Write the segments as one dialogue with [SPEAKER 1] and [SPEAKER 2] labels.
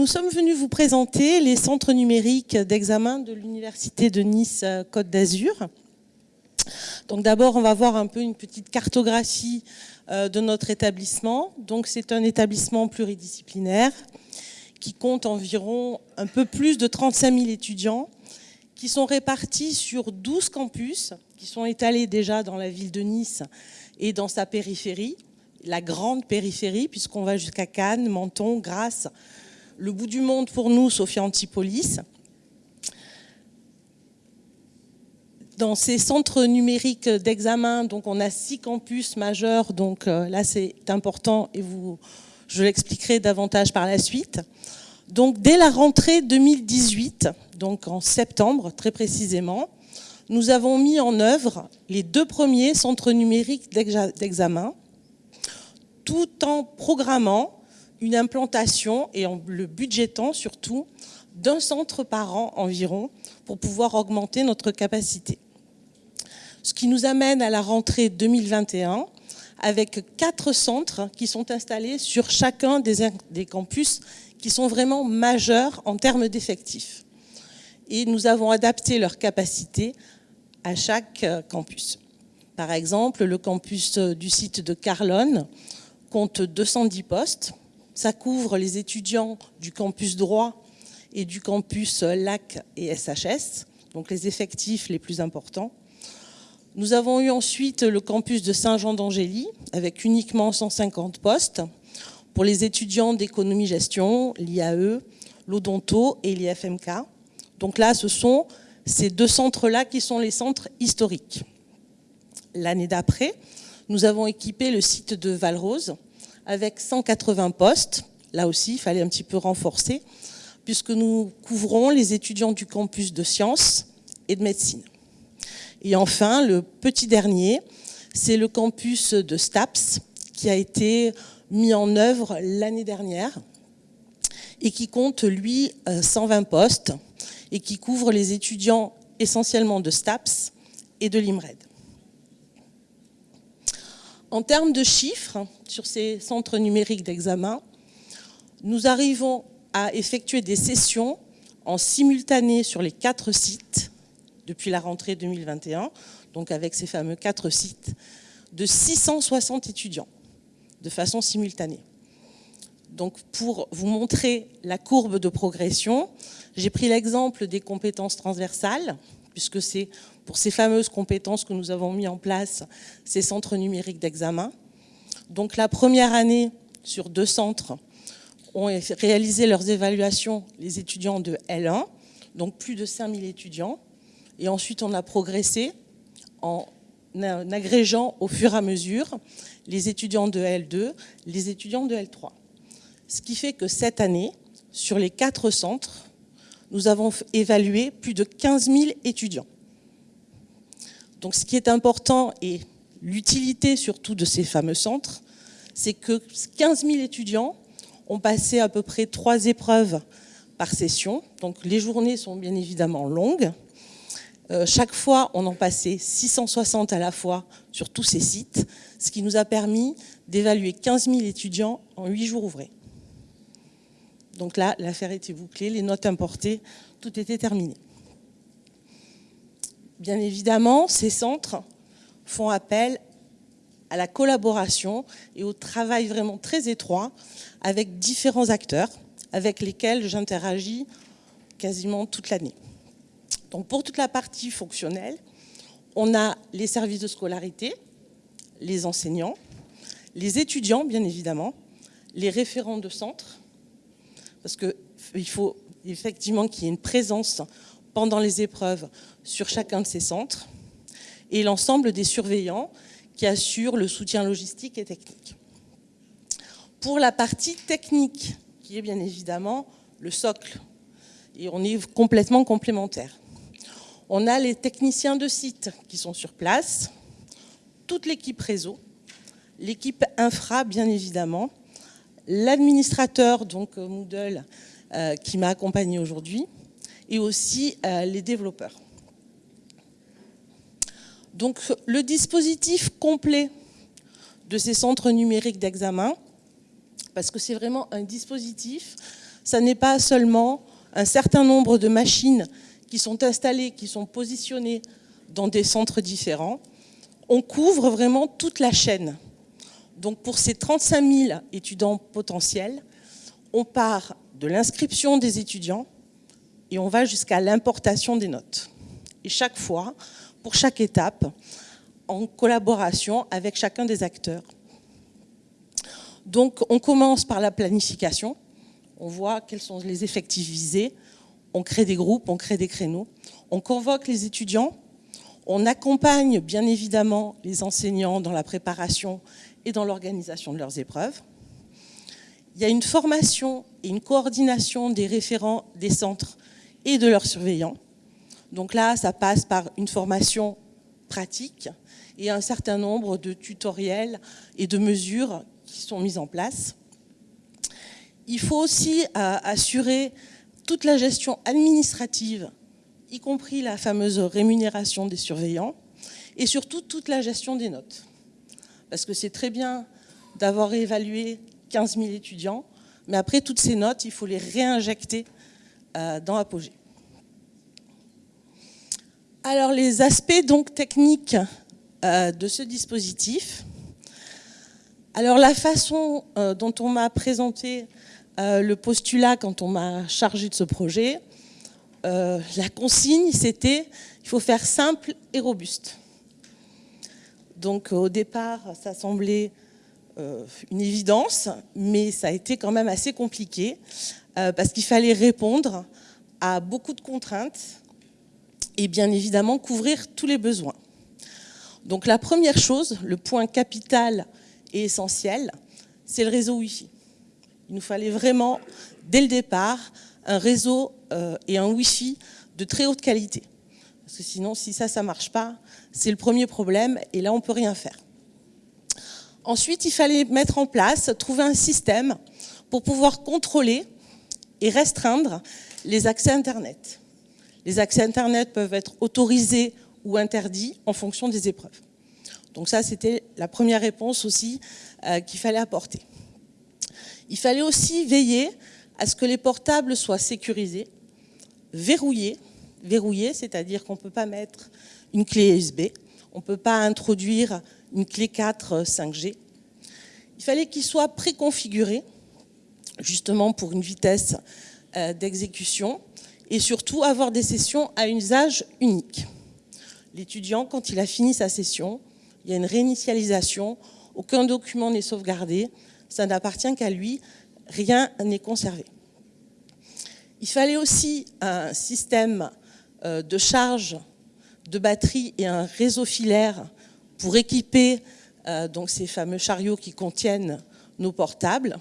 [SPEAKER 1] Nous sommes venus vous présenter les centres numériques d'examen de l'Université de Nice-Côte d'Azur. Donc d'abord, on va voir un peu une petite cartographie de notre établissement. Donc c'est un établissement pluridisciplinaire qui compte environ un peu plus de 35 000 étudiants qui sont répartis sur 12 campus qui sont étalés déjà dans la ville de Nice et dans sa périphérie, la grande périphérie, puisqu'on va jusqu'à Cannes, Menton, Grasse, le bout du monde pour nous, Sophia Antipolis. Dans ces centres numériques d'examen, donc on a six campus majeurs, donc euh, là c'est important et je l'expliquerai davantage par la suite. Donc dès la rentrée 2018, donc en septembre très précisément, nous avons mis en œuvre les deux premiers centres numériques d'examen, tout en programmant une implantation et en le budgétant surtout d'un centre par an environ pour pouvoir augmenter notre capacité. Ce qui nous amène à la rentrée 2021 avec quatre centres qui sont installés sur chacun des, campus qui sont vraiment majeurs en termes d'effectifs. Et nous avons adapté leurs capacités à chaque euh, campus. Par exemple, le campus euh, du site de Carlone compte 210 postes. Ça couvre les étudiants du campus droit et du campus euh, LAC et SHS, donc les effectifs les plus importants. Nous avons eu ensuite le campus de Saint-Jean d'Angély, avec uniquement 150 postes pour les étudiants d'économie-gestion, l'IAE, l'Odonto et l'IFMK. Donc là, ce sont ces deux centres-là qui sont les centres historiques. L'année d'après, nous avons équipé le site de Valrose avec 180 postes. Là aussi, il fallait un petit peu renforcer, puisque nous couvrons les étudiants du campus de sciences et de médecine. Et enfin, le petit dernier, c'est le campus de STAPS, qui a été mis en œuvre l'année dernière et qui compte, lui, 120 euh, postes et qui couvre les étudiants essentiellement de STAPS et de l'IMRED. En termes de chiffres, sur ces centres numériques d'examen, nous arrivons à effectuer des sessions en simultané sur les quatre sites depuis la rentrée 2021, donc avec ces fameux quatre sites, de 660 étudiants de façon simultanée. Donc pour vous montrer la courbe de progression, j'ai pris l'exemple des compétences transversales, puisque c'est pour ces fameuses compétences que nous avons mis en place ces centres numériques d'examen. Donc la première année, sur deux centres, ont réalisé leurs évaluations les étudiants de L1, donc plus de 5000 étudiants. Et ensuite, on a progressé en agrégeant au fur et à mesure les étudiants de L2, les étudiants de L3. Ce qui fait que cette année, sur les quatre centres, nous avons évalué plus de 15 000 étudiants. Donc ce qui est important et l'utilité surtout de ces fameux centres, c'est que 15 000 étudiants ont passé à peu près trois épreuves par session. Donc les journées sont bien évidemment longues. Euh, chaque fois, on en passait 660 à la fois sur tous ces sites, ce qui nous a permis d'évaluer 15 000 étudiants en 8 jours ouvrés. Donc là, l'affaire était bouclée, les notes importées, tout était terminé. Bien évidemment, ces centres font appel à la collaboration et au travail vraiment très étroit avec différents acteurs avec lesquels j'interagis quasiment toute l'année. Donc pour toute la partie fonctionnelle, on a les services de scolarité, les enseignants, les étudiants bien évidemment, les référents de centre, parce qu'il faut effectivement qu'il y ait une présence pendant les épreuves sur chacun de ces centres, et l'ensemble des surveillants qui assurent le soutien logistique et technique. Pour la partie technique, qui est bien évidemment le socle, et on est complètement complémentaires. On a les techniciens de site qui sont sur place, toute l'équipe réseau, l'équipe infra bien évidemment, l'administrateur, donc euh, Moodle, euh, qui m'a accompagné aujourd'hui, et aussi euh, les développeurs. Donc le dispositif complet de ces centres numériques d'examen, parce que c'est vraiment un dispositif, ça n'est pas seulement un certain nombre de machines qui sont installées, qui sont positionnées dans des centres différents. On couvre vraiment toute la chaîne. Donc pour ces 35 000 étudiants potentiels, on part de l'inscription des étudiants et on va jusqu'à l'importation des notes. Et chaque fois, pour chaque étape, en collaboration avec chacun des acteurs. Donc on commence par la planification, on voit quels sont les effectifs visés, on crée des groupes, on crée des créneaux, on convoque les étudiants, on accompagne bien évidemment les enseignants dans la préparation et dans l'organisation de leurs épreuves. Il y a une formation et une coordination des référents des centres et de leurs surveillants. Donc là, ça passe par une formation pratique et un certain nombre de tutoriels et de mesures qui sont mises en place. Il faut aussi euh, assurer toute la gestion administrative, y compris la fameuse rémunération des surveillants, et surtout toute la gestion des notes. Parce que c'est très bien d'avoir évalué 15 000 étudiants, mais après toutes ces notes, il faut les réinjecter euh, dans Apogée. Alors les aspects donc techniques euh, de ce dispositif. Alors la façon euh, dont on m'a présenté le postulat quand on m'a chargé de ce projet, la consigne c'était il faut faire simple et robuste. Donc au départ ça semblait une évidence, mais ça a été quand même assez compliqué parce qu'il fallait répondre à beaucoup de contraintes et bien évidemment couvrir tous les besoins. Donc la première chose, le point capital et essentiel, c'est le réseau Wi-Fi. Il nous fallait vraiment, dès le départ, un réseau euh, et un Wi-Fi de très haute qualité. Parce que sinon, si ça, ça ne marche pas, c'est le premier problème et là, on ne peut rien faire. Ensuite, il fallait mettre en place, trouver un système pour pouvoir contrôler et restreindre les accès Internet. Les accès Internet peuvent être autorisés ou interdits en fonction des épreuves. Donc ça, c'était la première réponse aussi euh, qu'il fallait apporter. Il fallait aussi veiller à ce que les portables soient sécurisés, verrouillés, verrouillés, c'est-à-dire qu'on ne peut pas mettre une clé USB, on ne peut pas introduire une clé 4 5G. Il fallait qu'ils soient préconfigurés, justement pour une vitesse euh, d'exécution, et surtout avoir des sessions à usage unique. L'étudiant, quand il a fini sa session, il y a une réinitialisation, aucun document n'est sauvegardé, ça n'appartient qu'à lui, rien n'est conservé. Il fallait aussi un système euh, de charge de batterie et un réseau filaire pour équiper euh, donc ces fameux chariots qui contiennent nos portables.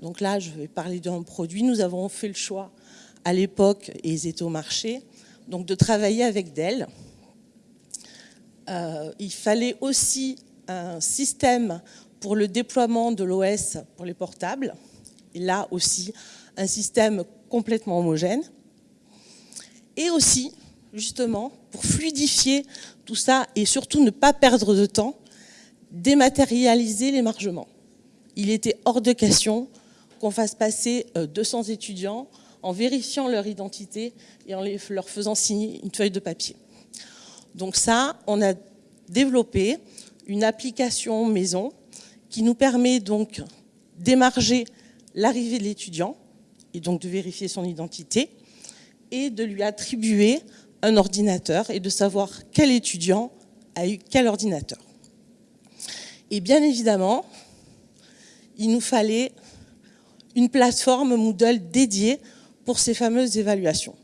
[SPEAKER 1] Donc là, je vais parler d'un produit. Nous avons fait le choix à l'époque, et ils étaient au marché, donc de travailler avec Dell. Euh, il fallait aussi un système pour le déploiement de l'OS pour les portables, et là aussi un système complètement homogène. Et aussi, justement, pour fluidifier tout ça et surtout ne pas perdre de temps, dématérialiser l'émargement. Il était hors de question qu'on fasse passer 200 euh, étudiants en vérifiant leur identité et en leur faisant signer une feuille de papier. Donc ça, on a développé une application maison qui nous permet donc d'émarger l'arrivée de l'étudiant et donc de vérifier son identité et de lui attribuer un ordinateur et de savoir quel étudiant a eu quel ordinateur. Et bien évidemment, il nous fallait une plateforme Moodle dédiée pour ces fameuses évaluations.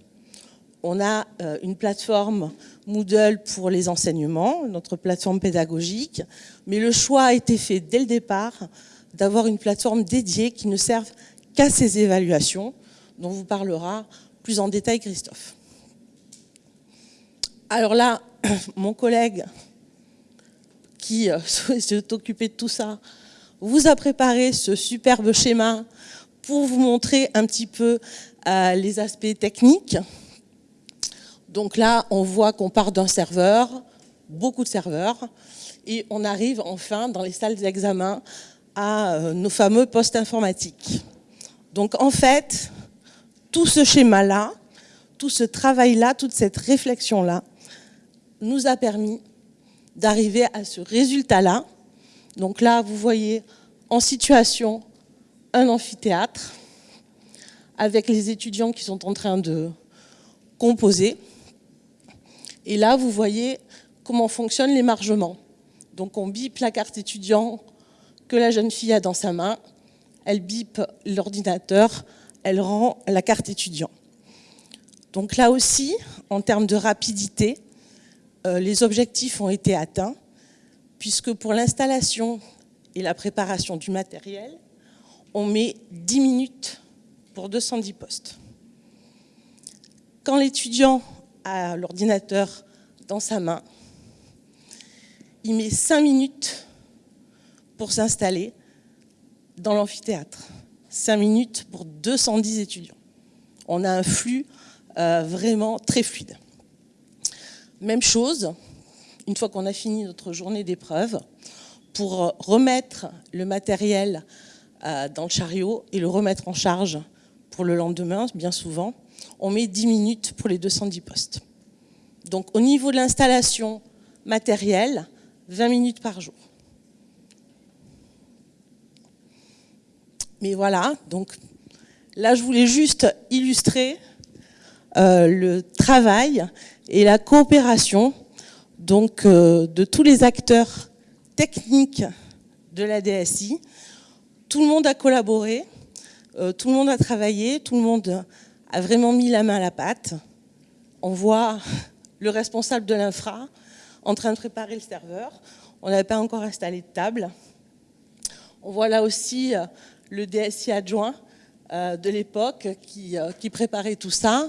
[SPEAKER 1] On a euh, une plateforme Moodle pour les enseignements, notre plateforme pédagogique, mais le choix a été fait dès le départ d'avoir une plateforme dédiée qui ne serve qu'à ces évaluations, dont vous parlera plus en détail Christophe. Alors là, mon collègue qui euh, s'est occupé de tout ça, vous a préparé ce superbe schéma pour vous montrer un petit peu les aspects techniques. Donc là, on voit qu'on part d'un serveur, beaucoup de serveurs, et on arrive enfin dans les salles d'examen à euh, nos fameux postes informatiques. Donc en fait, tout ce schéma-là, tout ce travail-là, toute cette réflexion-là, nous a permis d'arriver à ce résultat-là. Donc là, vous voyez en situation un amphithéâtre avec les étudiants qui sont en train de composer. Et là, vous voyez comment fonctionnent l'émargement. Donc on bip la carte étudiant que la jeune fille a dans sa main, elle bip l'ordinateur, elle rend la carte étudiant. Donc là aussi, en termes de rapidité, les objectifs ont été atteints, puisque pour l'installation et la préparation du matériel, on met 10 minutes pour 210 postes. Quand l'étudiant a l'ordinateur dans sa main, il met 5 minutes pour s'installer dans l'amphithéâtre. 5 minutes pour 210 étudiants. On a un flux euh, vraiment très fluide. Même chose, une fois qu'on a fini notre journée d'épreuve, pour remettre le matériel euh, dans le chariot et le remettre en charge pour le lendemain, bien souvent, on met 10 minutes pour les 210 postes. Donc au niveau de l'installation matérielle, 20 minutes par jour. Mais voilà, donc là je voulais juste illustrer euh, le travail et la coopération donc, euh, de tous les acteurs techniques de la DSI. Tout le monde a collaboré, euh, tout le monde a travaillé, tout le monde a vraiment mis la main à la pâte. On voit le responsable de l'infra en train de préparer le serveur. On n'avait pas encore installé de table. On voit là aussi euh, le DSI adjoint de l'époque qui, qui préparait tout ça.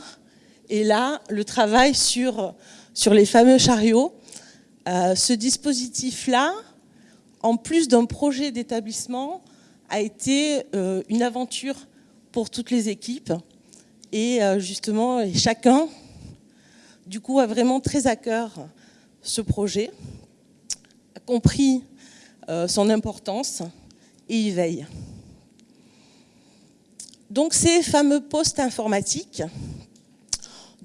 [SPEAKER 1] Et là, le travail sur, sur les fameux chariots, euh, ce dispositif-là, en plus d'un projet d'établissement, a été euh, une aventure pour toutes les équipes. Et euh, justement, chacun, du coup, a vraiment très à cœur ce projet, a compris son importance et y veille. Donc ces fameux postes informatiques,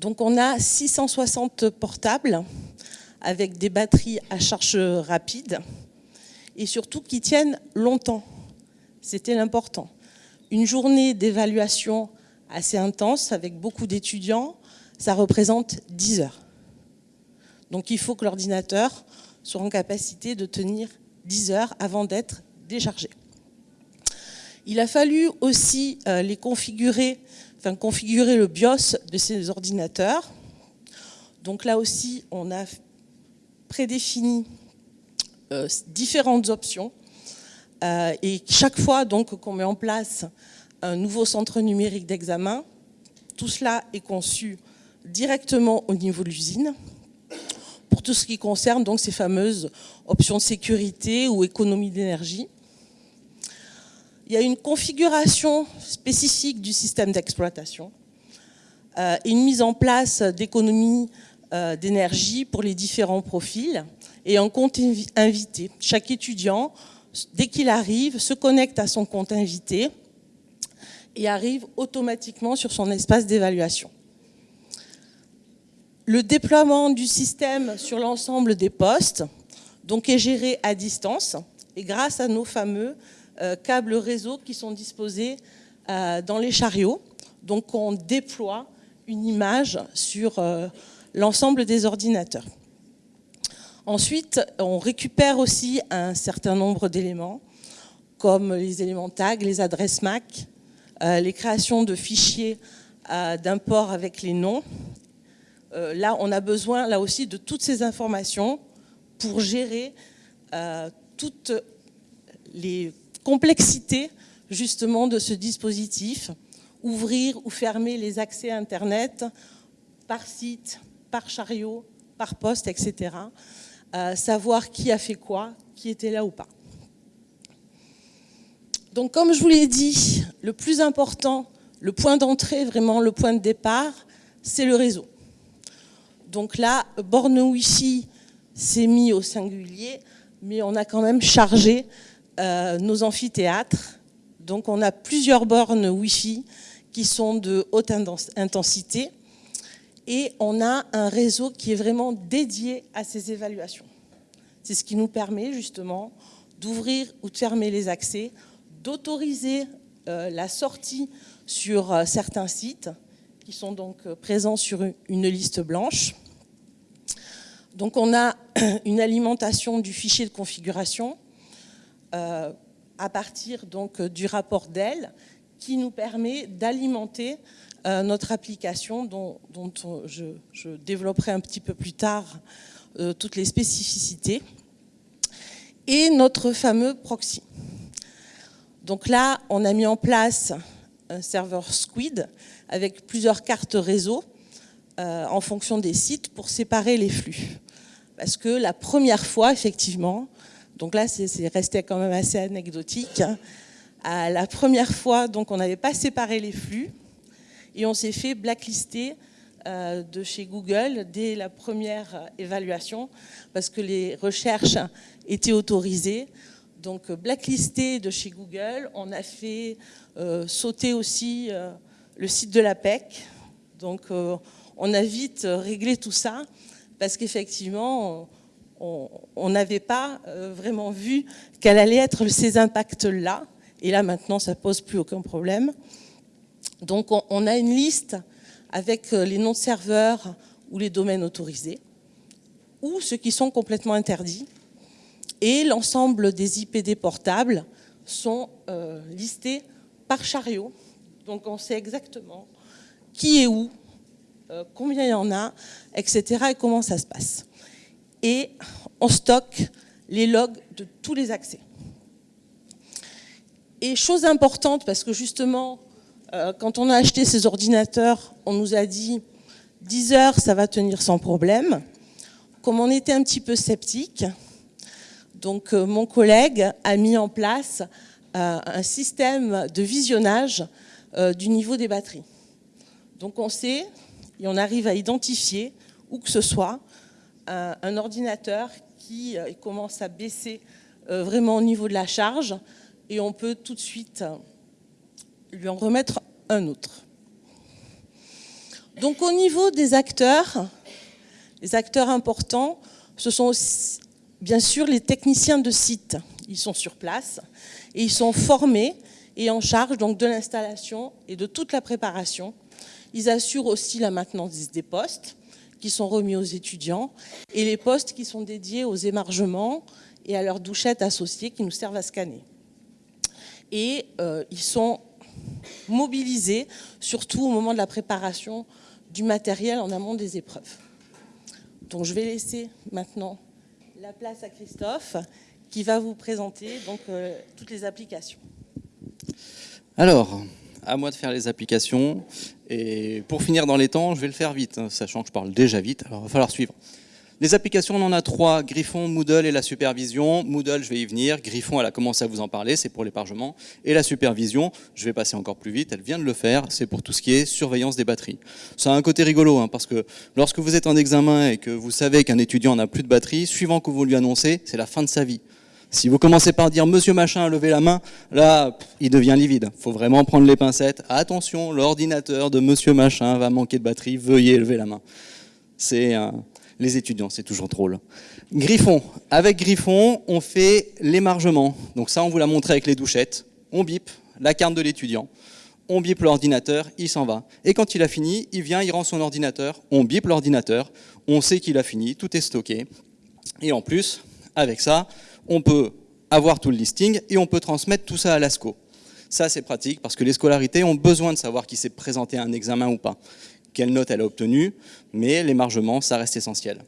[SPEAKER 1] donc on a 660 portables avec des batteries à charge rapide et surtout qui tiennent longtemps. C'était l'important. Une journée d'évaluation assez intense avec beaucoup d'étudiants, ça représente 10 heures. Donc il faut que l'ordinateur soit en capacité de tenir 10 heures avant d'être déchargé. Il a fallu aussi euh, les configurer configurer le BIOS de ces ordinateurs. Donc là aussi, on a prédéfini euh, différentes options. Euh, et chaque fois qu'on met en place un nouveau centre numérique d'examen, tout cela est conçu directement au niveau de l'usine pour tout ce qui concerne donc ces fameuses options de sécurité ou économie d'énergie. Il y a une configuration spécifique du système d'exploitation euh, et une mise en place d'économies euh, d'énergie pour les différents profils et un compte invité. Chaque étudiant, dès qu'il arrive, se connecte à son compte invité et arrive automatiquement sur son espace d'évaluation. Le déploiement du système sur l'ensemble des postes donc, est géré à distance et grâce à nos fameux câbles réseau qui sont disposés euh, dans les chariots. Donc on déploie une image sur euh, l'ensemble des ordinateurs. Ensuite, on récupère aussi un certain nombre d'éléments, comme les éléments tag, les adresses MAC, les créations de fichiers d'import avec les noms. là, on a besoin là aussi de toutes ces informations pour gérer toutes les complexité justement de ce dispositif, ouvrir ou fermer les accès Internet par site, par chariot, par poste, etc. Euh, savoir qui a fait quoi, qui était là ou pas. Donc comme je vous l'ai dit, le plus important, le point d'entrée, vraiment le point de départ, c'est le réseau. Donc là, borne Wi-Fi s'est mis au singulier, mais on a quand même chargé euh, nos amphithéâtres Donc on a plusieurs bornes Wi-Fi qui sont de haute intensité et on a un réseau qui est vraiment dédié à ces évaluations. C'est ce qui nous permet justement d'ouvrir ou de fermer les accès, d'autoriser euh, la sortie sur euh, certains sites qui sont donc présents sur une liste blanche. Donc on a une alimentation du fichier de configuration à partir donc du rapport Dell qui nous permet d'alimenter notre application dont, je, développerai un petit peu plus tard toutes les spécificités et notre fameux proxy. Donc là, on a mis en place un serveur Squid avec plusieurs cartes réseau euh, en fonction des sites pour séparer les flux. Parce que la première fois, effectivement, donc là c'est resté quand même assez anecdotique, hein, la première fois, donc on n'avait pas séparé les flux et on s'est fait blacklister euh, de chez Google dès la première évaluation parce que les recherches étaient autorisées. Donc blacklisté de chez Google, on a fait euh, sauter aussi euh, le site de la PEC. Donc on a vite réglé tout ça parce qu'effectivement on n'avait pas vraiment vu quels allaient être ces impacts-là. Et là maintenant ça pose plus aucun problème. Donc on a une liste avec euh, les noms de serveurs ou les domaines autorisés, ou ceux qui sont complètement interdits. Et l'ensemble des IPD portables sont euh, listés par chariot. Donc on sait exactement qui est où, euh, combien il y en a, etc. et comment ça se passe. Et on stocke les logs de tous les accès. Et chose importante, parce que justement, euh, quand on a acheté ces ordinateurs, on nous a dit 10 heures, ça va tenir sans problème. Comme on était un petit peu sceptique, donc euh, mon collègue a mis en place euh, un système de visionnage du niveau des batteries. Donc on sait et on arrive à identifier où que ce soit un, ordinateur qui commence à baisser vraiment au niveau de la charge et on peut tout de suite lui en remettre un autre. Donc au niveau des acteurs, les acteurs importants, ce sont bien sûr les techniciens de site. Ils sont sur place et ils sont formés et en charge donc de l'installation et de toute la préparation. Ils assurent aussi la maintenance des postes qui sont remis aux étudiants et les postes qui sont dédiés aux émargements et à leurs douchettes associées qui nous servent à scanner et euh, ils sont mobilisés, surtout au moment de la préparation du matériel en amont des épreuves. Donc je vais laisser maintenant la place à Christophe qui va vous présenter donc, euh, toutes les applications.
[SPEAKER 2] Alors, à moi de faire les applications. Et pour finir dans les temps, je vais le faire vite, hein, sachant que je parle déjà vite, alors il va falloir suivre. Les applications, on en a trois, Griffon, Moodle et la supervision. Moodle, je vais y venir. Griffon, elle a commencé à vous en parler, c'est pour l'hébergement. Et la supervision, je vais passer encore plus vite, elle vient de le faire, c'est pour tout ce qui est surveillance des batteries. Ça a un côté rigolo, hein, parce que lorsque vous êtes en examen et que vous savez qu'un étudiant n'a plus de batterie, suivant que vous lui annoncez, c'est la fin de sa vie. Si vous commencez par dire monsieur machin a levé la main, là, il devient livide. Faut vraiment prendre les pincettes. Attention, l'ordinateur de monsieur machin va manquer de batterie, veuillez lever la main. C'est un, les étudiants, c'est toujours drôle. Griffon. Avec Griffon, on fait l'émargement. Donc ça, on vous l'a montré avec les douchettes. On bip la carte de l'étudiant. On bip l'ordinateur, il s'en va. Et quand il a fini, il vient, il rend son ordinateur. On bip l'ordinateur. On sait qu'il a fini, tout est stocké. Et en plus, avec ça, on peut avoir tout le listing et on peut transmettre tout ça à l'ASCO. Ça, c'est pratique parce que les scolarités ont besoin de savoir qui s'est présenté à un examen ou pas quelle note elle a obtenue, mais l'émargement, ça reste essentiel.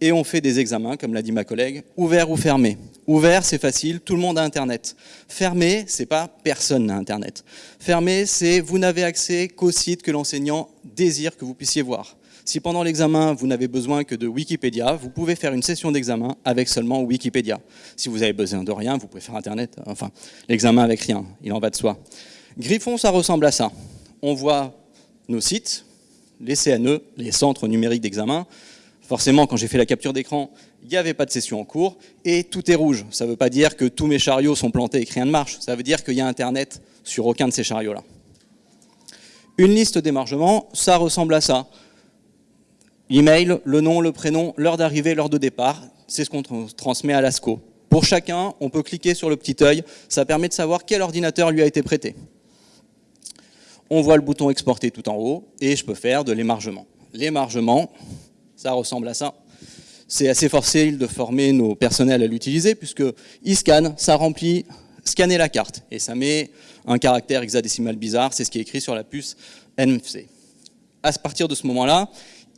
[SPEAKER 2] Et on fait des examens, comme l'a dit ma collègue, ouvert ou fermé. Ouvert, c'est facile, tout le monde a Internet. Fermé, c'est pas personne n'a Internet. Fermé, c'est vous n'avez accès qu'au site que l'enseignant désire que vous puissiez voir. Si pendant l'examen, vous n'avez besoin que de Wikipédia, vous pouvez faire une session d'examen avec seulement Wikipédia. Si vous avez besoin de rien, vous pouvez faire Internet, enfin, l'examen avec rien, il en va de soi. Griffon, ça ressemble à ça. On voit nos sites, les CNE, les centres numériques d'examen, Forcément, quand j'ai fait la capture d'écran, il n'y avait pas de session en cours et tout est rouge. Ça ne veut pas dire que tous mes chariots sont plantés et que rien ne marche. Ça veut dire qu'il y a Internet sur aucun de ces chariots-là. Une liste d'émargement, ça ressemble à ça. Email, le nom, le prénom, l'heure d'arrivée, l'heure de départ, c'est ce qu'on transmet à l'ASCO. Pour chacun, on peut cliquer sur le petit œil, ça permet de savoir quel ordinateur lui a été prêté. On voit le bouton exporter tout en haut et je peux faire de l'émargement. L'émargement, ça ressemble à ça. C'est assez facile de former nos personnels à l'utiliser puisque il scanne, ça remplit, scanner la carte et ça met un caractère hexadécimal bizarre, c'est ce qui est écrit sur la puce NFC. À partir de ce moment-là,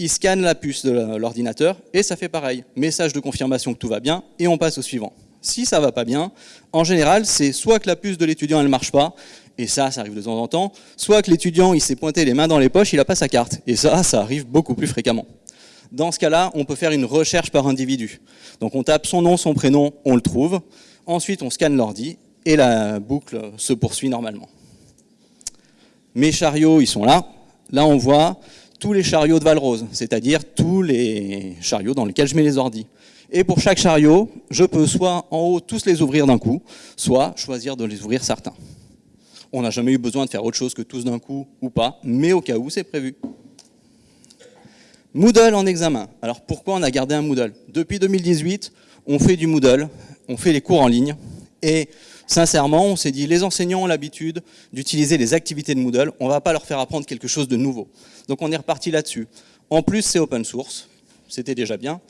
[SPEAKER 2] il scanne la puce de l'ordinateur et ça fait pareil. Message de confirmation que tout va bien et on passe au suivant. Si ça va pas bien, en général, c'est soit que la puce de l'étudiant elle marche pas, et ça, ça arrive de temps en temps, soit que l'étudiant il s'est pointé les mains dans les poches, il n'a pas sa carte, et ça, ça arrive beaucoup plus fréquemment. Dans ce cas-là, on peut faire une recherche par individu. Donc on tape son nom, son prénom, on le trouve, ensuite on scanne l'ordi, et la boucle se poursuit normalement. Mes chariots, ils sont là. Là, on voit tous les chariots de Valrose, c'est-à-dire tous les chariots dans lesquels je mets les ordis. Et pour chaque chariot, je peux soit en haut tous les ouvrir d'un coup, soit choisir de les ouvrir certains. On n'a jamais eu besoin de faire autre chose que tous d'un coup ou pas, mais au cas où, c'est prévu. Moodle en examen. Alors pourquoi on a gardé un Moodle? Depuis 2018, on fait du Moodle, on fait les cours en ligne, et sincèrement, on s'est dit, les enseignants ont l'habitude d'utiliser les activités de Moodle, on ne va pas leur faire apprendre quelque chose de nouveau. Donc on est reparti là-dessus. En plus, c'est open source, c'était déjà bien.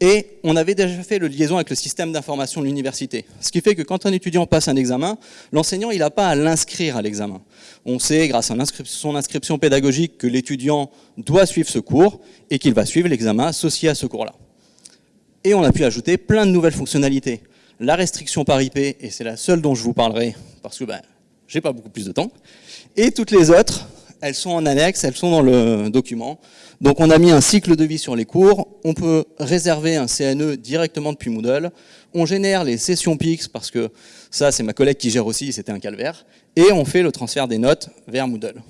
[SPEAKER 2] Et on avait déjà fait le liaison avec le système d'information de l'université. Ce qui fait que quand un étudiant passe un examen, l'enseignant il n'a pas à l'inscrire à l'examen. On sait, grâce à son inscription pédagogique, que l'étudiant doit suivre ce cours et qu'il va suivre l'examen associé à ce cours-là. Et on a pu ajouter plein de nouvelles fonctionnalités la restriction par IP, et c'est la seule dont je vous parlerai, parce que ben, j'ai pas beaucoup plus de temps, et toutes les autres, elles sont en annexe, elles sont dans le document. Donc on a mis un cycle de vie sur les cours, on peut réserver un CNE directement depuis Moodle, on génère les sessions PIX, parce que ça c'est ma collègue qui gère aussi, c'était un calvaire, et on fait le transfert des notes vers Moodle.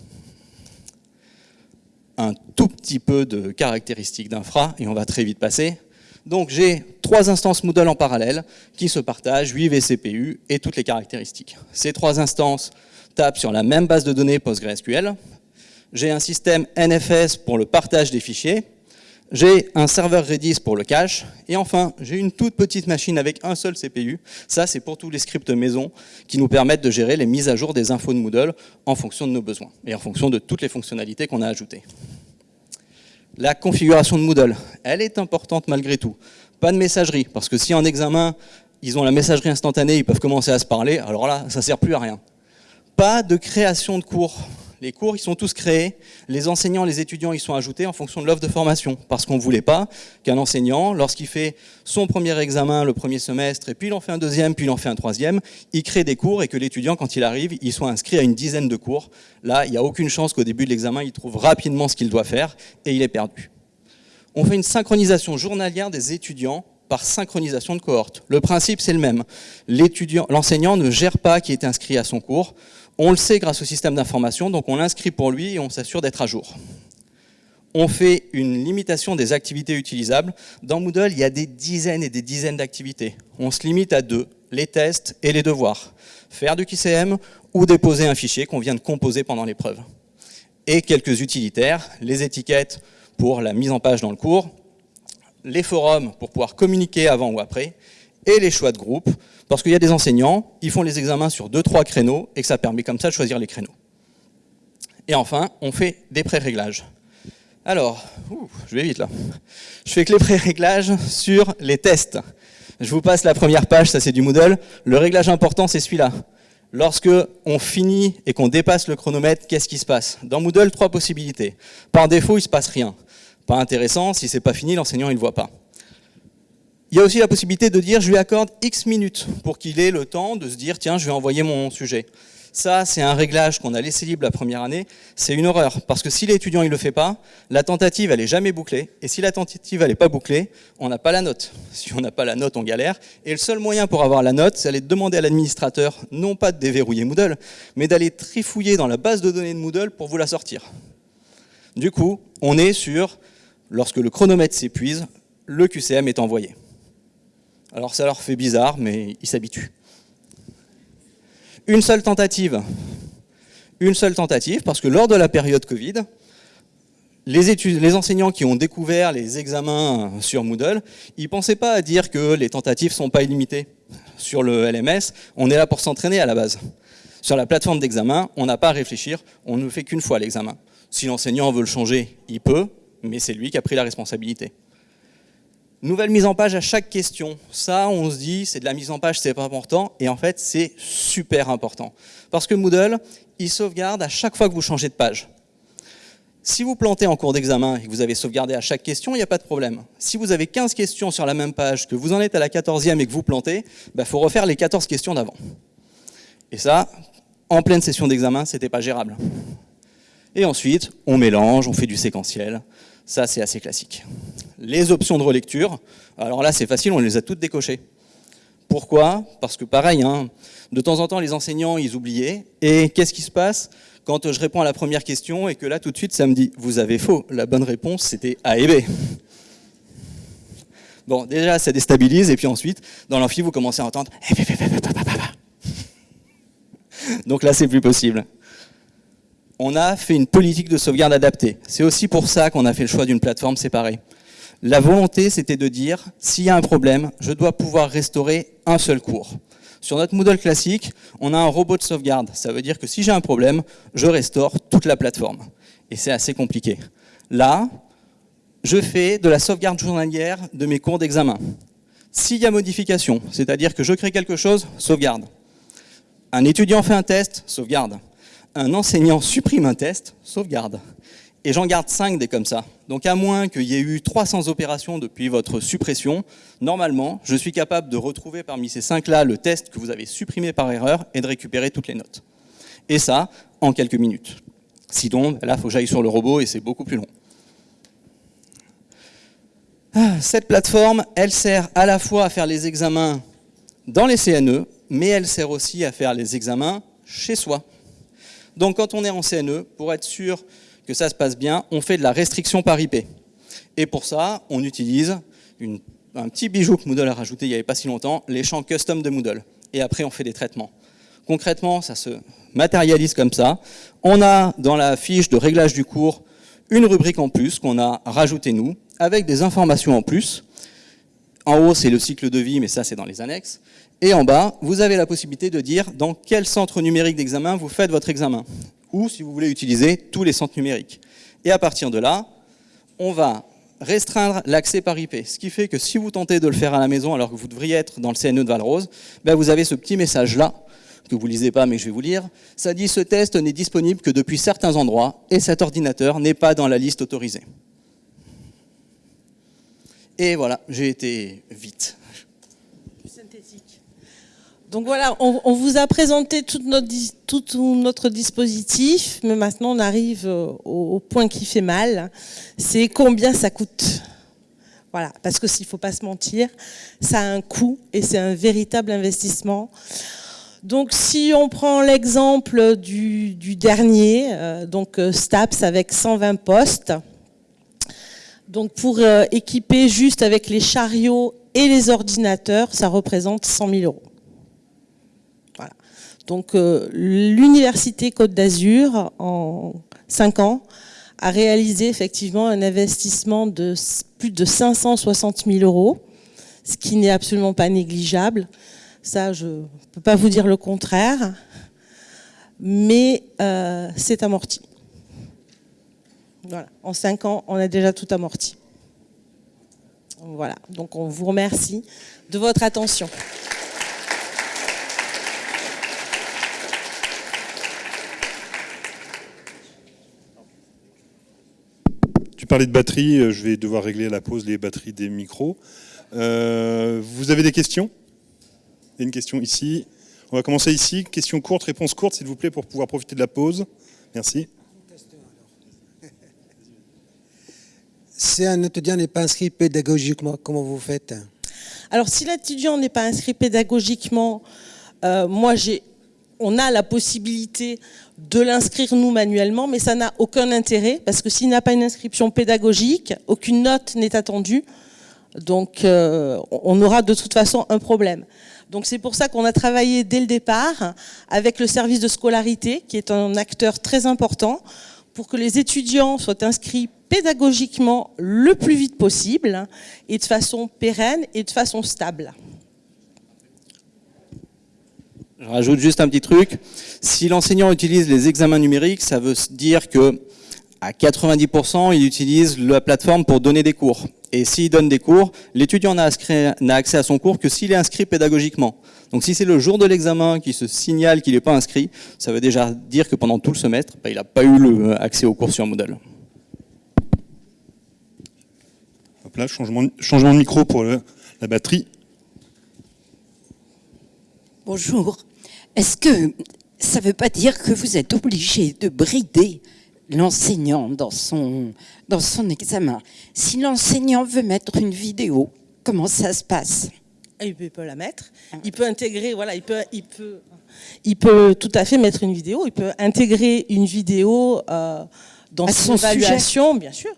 [SPEAKER 2] Un tout petit peu de caractéristiques d'infra, et on va très vite passer. Donc j'ai trois instances Moodle en parallèle qui se partagent, 8 vCPU et toutes les caractéristiques. Ces trois instances tapent sur la même base de données PostgreSQL. J'ai un système NFS pour le partage des fichiers. J'ai un serveur Redis pour le cache. Et enfin, j'ai une toute petite machine avec un seul CPU. Ça, c'est pour tous les scripts maison qui nous permettent de gérer les mises à jour des infos de Moodle en fonction de nos besoins et en fonction de toutes les fonctionnalités qu'on a ajoutées. La configuration de Moodle, elle est importante malgré tout. Pas de messagerie, parce que si en examen, ils ont la messagerie instantanée, ils peuvent commencer à se parler, alors là, ça sert plus à rien. Pas de création de cours. Les cours, ils sont tous créés. Les enseignants, les étudiants, ils sont ajoutés en fonction de l'offre de formation. Parce qu'on ne voulait pas qu'un enseignant, lorsqu'il fait son premier examen le premier semestre, et puis il en fait un deuxième, puis il en fait un troisième, il crée des cours et que l'étudiant, quand il arrive, il soit inscrit à une dizaine de cours. Là, il n'y a aucune chance qu'au début de l'examen, il trouve rapidement ce qu'il doit faire et il est perdu. On fait une synchronisation journalière des étudiants par synchronisation de cohorte. Le principe, c'est le même. L'enseignant ne gère pas qui est inscrit à son cours. On le sait grâce au système d'information, donc on l'inscrit pour lui et on s'assure d'être à jour. On fait une limitation des activités utilisables. Dans Moodle, il y a des dizaines et des dizaines d'activités. On se limite à deux, les tests et les devoirs. Faire du QCM ou déposer un fichier qu'on vient de composer pendant l'épreuve. Et quelques utilitaires, les étiquettes pour la mise en page dans le cours, les forums pour pouvoir communiquer avant ou après, et les choix de groupe, parce qu'il y a des enseignants, ils font les examens sur deux, trois créneaux, et que ça permet comme ça de choisir les créneaux. Et enfin, on fait des pré-réglages. Alors, je vais vite là. Je fais que les pré-réglages sur les tests. Je vous passe la première page, ça c'est du Moodle. Le réglage important, c'est celui-là. Lorsque on finit et qu'on dépasse le chronomètre, qu'est-ce qui se passe? Dans Moodle, trois possibilités. Par défaut, il ne se passe rien. Pas intéressant, si c'est pas fini, l'enseignant il ne voit pas. Il y a aussi la possibilité de dire je lui accorde X minutes pour qu'il ait le temps de se dire tiens je vais envoyer mon sujet. Ça c'est un réglage qu'on a laissé libre la première année, c'est une horreur parce que si l'étudiant il le fait pas, la tentative elle est jamais bouclée et si la tentative elle est pas bouclée, on n'a pas la note. Si on n'a pas la note on galère et le seul moyen pour avoir la note c'est d'aller demander à l'administrateur non pas de déverrouiller Moodle mais d'aller trifouiller dans la base de données de Moodle pour vous la sortir. Du coup on est sur Lorsque le chronomètre s'épuise, le QCM est envoyé. Alors ça leur fait bizarre, mais ils s'habituent. Une seule tentative. Une seule tentative, parce que lors de la période Covid, les, enseignants qui ont découvert les examens sur Moodle, ils ne pensaient pas à dire que les tentatives ne sont pas illimitées. Sur le LMS, on est là pour s'entraîner à la base. Sur la plateforme d'examen, on n'a pas à réfléchir, on ne fait qu'une fois l'examen. Si l'enseignant veut le changer, il peut, mais c'est lui qui a pris la responsabilité. Nouvelle mise en page à chaque question. Ça, on se dit, c'est de la mise en page, c'est pas important. Et en fait, c'est super important. Parce que Moodle, il sauvegarde à chaque fois que vous changez de page. Si vous plantez en cours d'examen et que vous avez sauvegardé à chaque question, il n'y a pas de problème. Si vous avez 15 questions sur la même page, que vous en êtes à la 14e et que vous plantez, il bah, faut refaire les 14 questions d'avant. Et ça, en pleine session d'examen, c'était pas gérable. Et ensuite, on mélange, on fait du séquentiel. Ça, c'est assez classique. Les options de relecture, alors là, c'est facile, on les a toutes décochées. Pourquoi? Parce que pareil, hein, de temps en temps, les enseignants, ils oubliaient. Et qu'est-ce qui se passe? Quand je réponds à la première question et que là, tout de suite, ça me dit « vous avez faux, la bonne réponse, c'était A et B ». Bon, déjà, ça déstabilise, et puis ensuite, dans l'amphi, vous commencez à entendre Donc là, c'est plus possible on a fait une politique de sauvegarde adaptée. C'est aussi pour ça qu'on a fait le choix d'une plateforme séparée. La volonté, c'était de dire, s'il y a un problème, je dois pouvoir restaurer un seul cours. Sur notre Moodle classique, on a un robot de sauvegarde. Ça veut dire que si j'ai un problème, je restaure toute la plateforme. Et c'est assez compliqué. Là, je fais de la sauvegarde journalière de mes cours d'examen. S'il y a modification, c'est-à-dire que je crée quelque chose, sauvegarde. Un étudiant fait un test, sauvegarde un enseignant supprime un test, sauvegarde. Et j'en garde 5 des comme ça. Donc à moins qu'il y ait eu 300 opérations depuis votre suppression, normalement, je suis capable de retrouver parmi ces 5-là le test que vous avez supprimé par erreur et de récupérer toutes les notes. Et ça, en quelques minutes. Sinon, là, il faut que j'aille sur le robot et c'est beaucoup plus long. Ah, cette plateforme, elle sert à la fois à faire les examens dans les CNE, mais elle sert aussi à faire les examens chez soi. Donc quand on est en CNE, pour être sûr que ça se passe bien, on fait de la restriction par IP. Et pour ça, on utilise un petit bijou que Moodle a rajouté il n'y avait pas si longtemps, les champs custom de Moodle. Et après, on fait des traitements. Concrètement, ça se matérialise comme ça. On a dans la fiche de réglage du cours une rubrique en plus qu'on a rajoutée nous, avec des informations en plus. En haut, c'est le cycle de vie, mais ça, c'est dans les annexes. Et en bas, vous avez la possibilité de dire dans quel centre numérique d'examen vous faites votre examen. Ou si vous voulez utiliser tous les centres numériques. Et à partir de là, on va restreindre l'accès par IP. Ce qui fait que si vous tentez de le faire à la maison alors que vous devriez être dans le CNE de Valrose, ben vous avez ce petit message-là, que vous ne lisez pas mais je vais vous lire. Ça dit ce test n'est disponible que depuis certains endroits et cet ordinateur n'est pas dans la liste autorisée. Et voilà, j'ai été vite.
[SPEAKER 1] Donc voilà, on, vous a présenté tout notre, dispositif, mais maintenant on arrive euh, au, point qui fait mal, c'est combien ça coûte. Voilà, parce que s'il ne faut pas se mentir, ça a un coût et c'est un véritable investissement. Donc si on prend l'exemple du, dernier, euh, donc euh, STAPS avec 120 postes, donc pour équiper juste avec les chariots et les ordinateurs, ça représente 100 000 euros. Donc euh, l'Université Côte d'Azur, en 5 ans, a réalisé effectivement un investissement de plus de 560 000 euros, ce qui n'est absolument pas négligeable. Ça, je ne peux pas vous dire le contraire, mais euh, c'est amorti. Voilà, en 5 ans, on a déjà tout amorti. Voilà, donc on vous remercie de votre attention.
[SPEAKER 3] Parler de batterie, euh, je vais devoir régler à la pause les batteries des micros. Euh, vous avez des questions? Il y a une question ici. On va commencer ici. Question courte, réponse courte, s'il vous plaît, pour pouvoir profiter de la pause. Merci.
[SPEAKER 4] Si un étudiant n'est pas inscrit pédagogiquement, comment vous faites?
[SPEAKER 1] Alors, si l'étudiant n'est pas inscrit pédagogiquement, euh, moi j'ai on a la possibilité de l'inscrire nous manuellement, mais ça n'a aucun intérêt parce que s'il n'y a pas une inscription pédagogique, aucune note n'est attendue. Donc euh, on aura de toute façon un problème. Donc c'est pour ça qu'on a travaillé dès le départ avec le service de scolarité, qui est un acteur très important, pour que les étudiants soient inscrits pédagogiquement le plus vite possible et de façon pérenne et de façon stable.
[SPEAKER 2] Je rajoute juste un petit truc. Si l'enseignant utilise les examens numériques, ça veut dire que à 90%, il utilise la plateforme pour donner des cours. Et s'il donne des cours, l'étudiant n'a accès à son cours que s'il est inscrit pédagogiquement. Donc si c'est le jour de l'examen qui se signale qu'il n'est pas inscrit, ça veut déjà dire que pendant tout le semestre, bah, il n'a pas eu le euh, accès aux cours sur Moodle.
[SPEAKER 3] Hop là, changement, changement de micro pour la batterie.
[SPEAKER 5] Bonjour. Est-ce que ça ne veut pas dire que vous êtes obligé de brider l'enseignant dans son, dans son examen? Si l'enseignant veut mettre une vidéo, comment ça se passe?
[SPEAKER 1] Il peut, la mettre. Il peut intégrer, voilà, il peut, il peut, il peut tout à fait mettre une vidéo. Il peut intégrer une vidéo euh, dans son évaluation, bien sûr.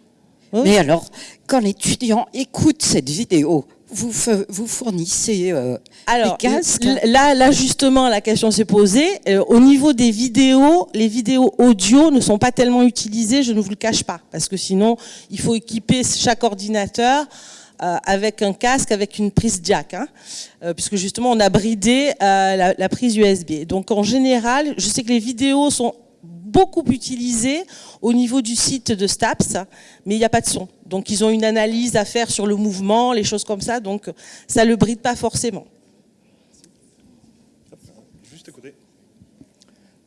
[SPEAKER 5] Mais alors, quand l'étudiant écoute cette vidéo, vous, vous fournissez euh,
[SPEAKER 1] Alors, casques là, là, justement, la question s'est posée. Euh, au niveau des vidéos, les vidéos audio ne sont pas tellement utilisées, je ne vous le cache pas, parce que sinon, il faut équiper chaque ordinateur euh, avec un casque, avec une prise jack, hein, puisque justement, on a bridé la, la prise USB. Donc, en général, je sais que les vidéos sont beaucoup utilisé au niveau du site de STAPS, mais il n'y a pas de son. Donc ils ont une analyse à faire sur le mouvement, les choses comme ça, donc ça ne le bride pas forcément.
[SPEAKER 3] Juste à côté.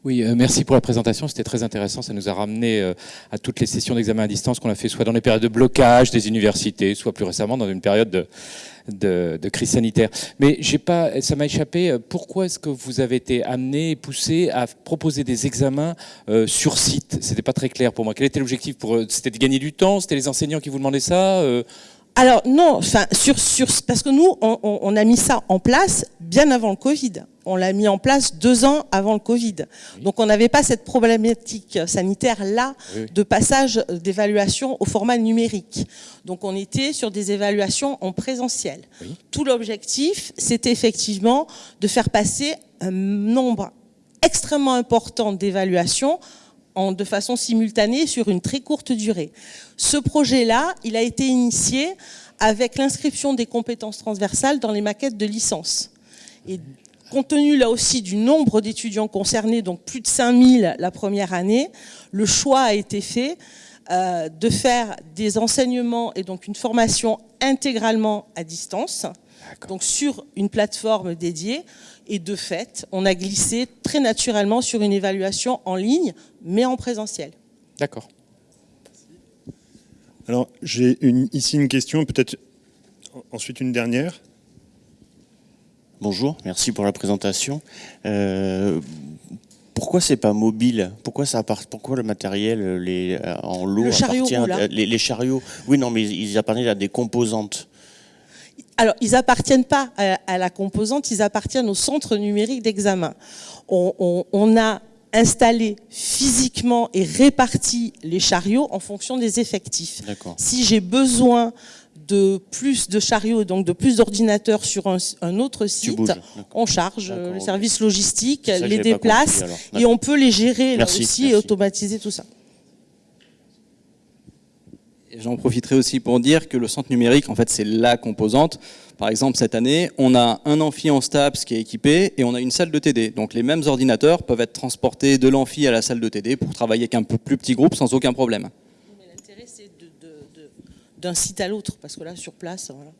[SPEAKER 6] Oui, euh, merci pour la présentation, c'était très intéressant, ça nous a ramené euh, à toutes les sessions d'examen à distance qu'on a fait soit dans les périodes de blocage des universités, soit plus récemment dans une période de, de, crise sanitaire. Mais pas, ça m'a échappé. Pourquoi est-ce que vous avez été amené, poussé à proposer des examens euh, sur site? C'était pas très clair pour moi. Quel était l'objectif pour C'était de gagner du temps? C'était les enseignants qui vous demandaient ça euh?
[SPEAKER 1] Alors non, enfin sur, sur parce que nous on, a mis ça en place bien avant le Covid. On l'a mis en place deux ans avant le Covid. Donc on n'avait pas cette problématique sanitaire là de passage d'évaluation au format numérique. Donc on était sur des évaluations en présentiel. Tout l'objectif, c'était effectivement de faire passer un nombre extrêmement important d'évaluations de façon simultanée sur une très courte durée. Ce projet-là, il a été initié avec l'inscription des compétences transversales dans les maquettes de licence. Et compte tenu là aussi du nombre d'étudiants concernés, donc plus de 5000 la première année, le choix a été fait euh, de faire des enseignements et donc une formation intégralement à distance, donc sur une plateforme dédiée, et de fait, on a glissé très naturellement sur une évaluation en ligne, mais en présentiel.
[SPEAKER 6] D'accord.
[SPEAKER 3] Alors, j'ai ici une question, peut-être ensuite une dernière.
[SPEAKER 7] Bonjour, merci pour la présentation. Euh, pourquoi c'est pas mobile? Pourquoi ça Pourquoi le matériel les, euh, en lot
[SPEAKER 1] le chariot
[SPEAKER 7] appartient les, les, chariots? Oui, non, mais ils appartiennent à des composantes.
[SPEAKER 1] Alors, ils appartiennent pas à, la composante, ils appartiennent au centre numérique d'examen. On, a installé physiquement et réparti les chariots en fonction des effectifs. Si j'ai besoin de plus de chariots, donc de plus d'ordinateurs sur un, autre site, on charge le service logistique, les déplace et on peut les gérer là aussi et automatiser tout ça.
[SPEAKER 2] J'en profiterai aussi pour dire que le centre numérique, en fait, c'est la composante. Par exemple, cette année, on a un amphi en STAPS qui est équipé et on a une salle de TD. Donc les mêmes ordinateurs peuvent être transportés de l'amphi à la salle de TD pour travailler avec un peu plus petit groupe sans aucun problème.
[SPEAKER 1] D'un site à l'autre, parce que là, sur place, voilà.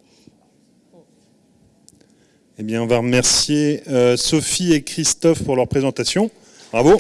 [SPEAKER 3] Eh bien, on va remercier euh, Sophie et Christophe pour leur présentation. Bravo.